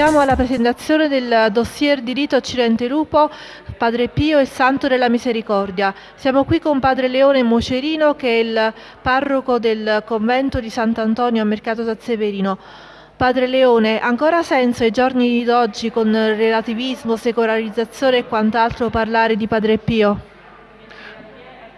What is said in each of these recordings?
Siamo alla presentazione del dossier di rito Occidente Lupo, Padre Pio e Santo della Misericordia. Siamo qui con Padre Leone Mocerino che è il parroco del convento di Sant'Antonio a Mercato San Severino. Padre Leone, ancora senso ai giorni d'oggi con relativismo, secolarizzazione e quant'altro parlare di Padre Pio?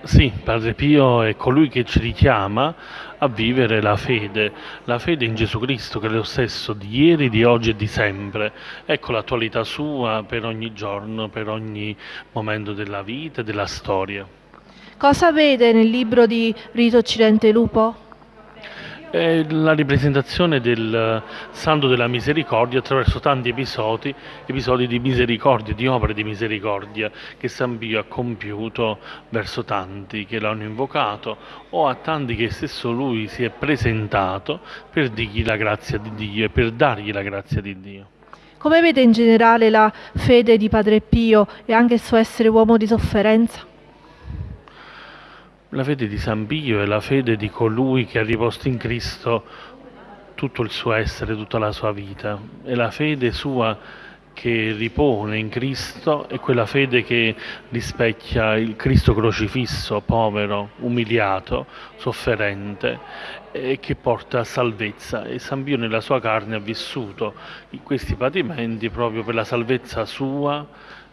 Sì, Padre Pio è colui che ci richiama a vivere la fede, la fede in Gesù Cristo che è lo stesso di ieri, di oggi e di sempre. Ecco l'attualità sua per ogni giorno, per ogni momento della vita e della storia. Cosa vede nel libro di Rito Occidente Lupo? È la ripresentazione del Santo della Misericordia attraverso tanti episodi, episodi di misericordia, di opere di misericordia che San Pio ha compiuto verso tanti che l'hanno invocato o a tanti che stesso lui si è presentato per dirgli la grazia di Dio e per dargli la grazia di Dio. Come vede in generale la fede di Padre Pio e anche il suo essere uomo di sofferenza? La fede di San Pio è la fede di colui che ha riposto in Cristo tutto il suo essere, tutta la sua vita. È la fede sua che ripone in Cristo è quella fede che rispecchia il Cristo crocifisso, povero, umiliato, sofferente e che porta a salvezza e San Pio nella sua carne ha vissuto questi patimenti proprio per la salvezza sua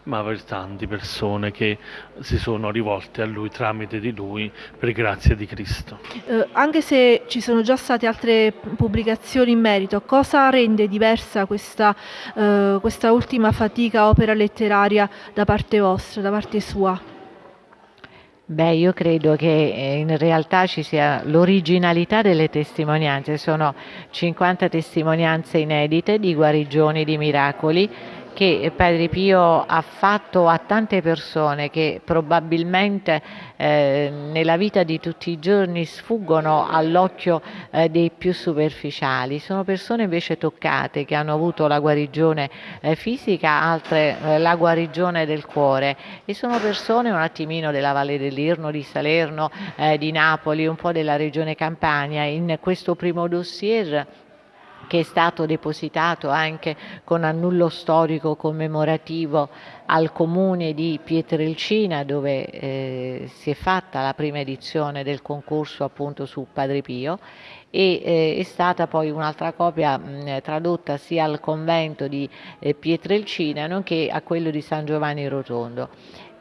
ma per tante persone che si sono rivolte a Lui tramite di Lui per grazia di Cristo. Eh, anche se ci sono già state altre pubblicazioni in merito, cosa rende diversa questa, eh, questa ultima fatica opera letteraria da parte vostra, da parte sua? Beh, io credo che eh, in realtà ci sia l'originalità delle testimonianze, sono 50 testimonianze inedite di guarigioni, di miracoli che Padre Pio ha fatto a tante persone che probabilmente eh, nella vita di tutti i giorni sfuggono all'occhio eh, dei più superficiali. Sono persone invece toccate che hanno avuto la guarigione eh, fisica, altre eh, la guarigione del cuore e sono persone un attimino della Valle dell'Irno, di Salerno, eh, di Napoli, un po' della regione Campania. In questo primo dossier che è stato depositato anche con annullo storico commemorativo al comune di Pietrelcina dove eh, si è fatta la prima edizione del concorso appunto su Padre Pio e eh, è stata poi un'altra copia mh, tradotta sia al convento di eh, Pietrelcina nonché a quello di San Giovanni Rotondo.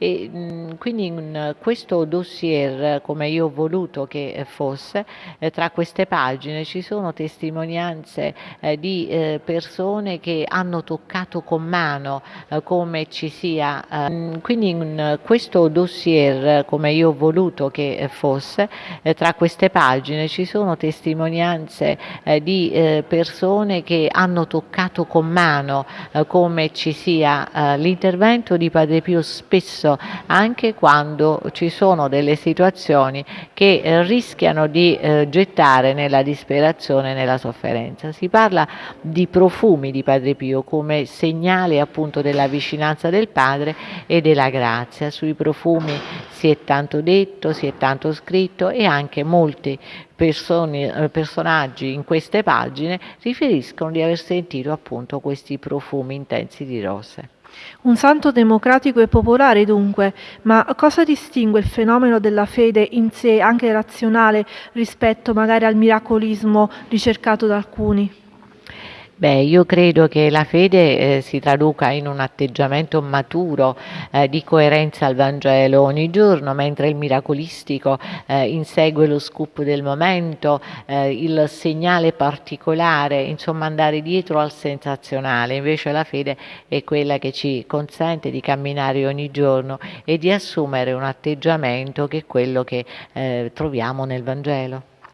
E, mh, quindi in questo dossier, come io ho voluto che fosse, eh, tra queste pagine ci sono testimonianze eh, di eh, persone che hanno toccato con mano eh, come ci sia. Eh, quindi in questo dossier, come io ho voluto che fosse, eh, tra queste pagine ci sono testimonianze di persone che hanno toccato con mano come ci sia l'intervento di Padre Pio spesso spesso anche quando ci sono delle situazioni che eh, rischiano di eh, gettare nella disperazione e nella sofferenza. Si parla di profumi di Padre Pio come segnale appunto della vicinanza del Padre e della grazia. Sui profumi si è tanto detto, si è tanto scritto e anche molti persone, eh, personaggi in queste pagine riferiscono di aver sentito appunto questi profumi intensi di rose. Un santo democratico e popolare dunque, ma cosa distingue il fenomeno della fede in sé, anche razionale, rispetto magari al miracolismo ricercato da alcuni? Beh, io credo che la fede eh, si traduca in un atteggiamento maturo eh, di coerenza al Vangelo ogni giorno, mentre il miracolistico eh, insegue lo scoop del momento, eh, il segnale particolare, insomma andare dietro al sensazionale. Invece la fede è quella che ci consente di camminare ogni giorno e di assumere un atteggiamento che è quello che eh, troviamo nel Vangelo.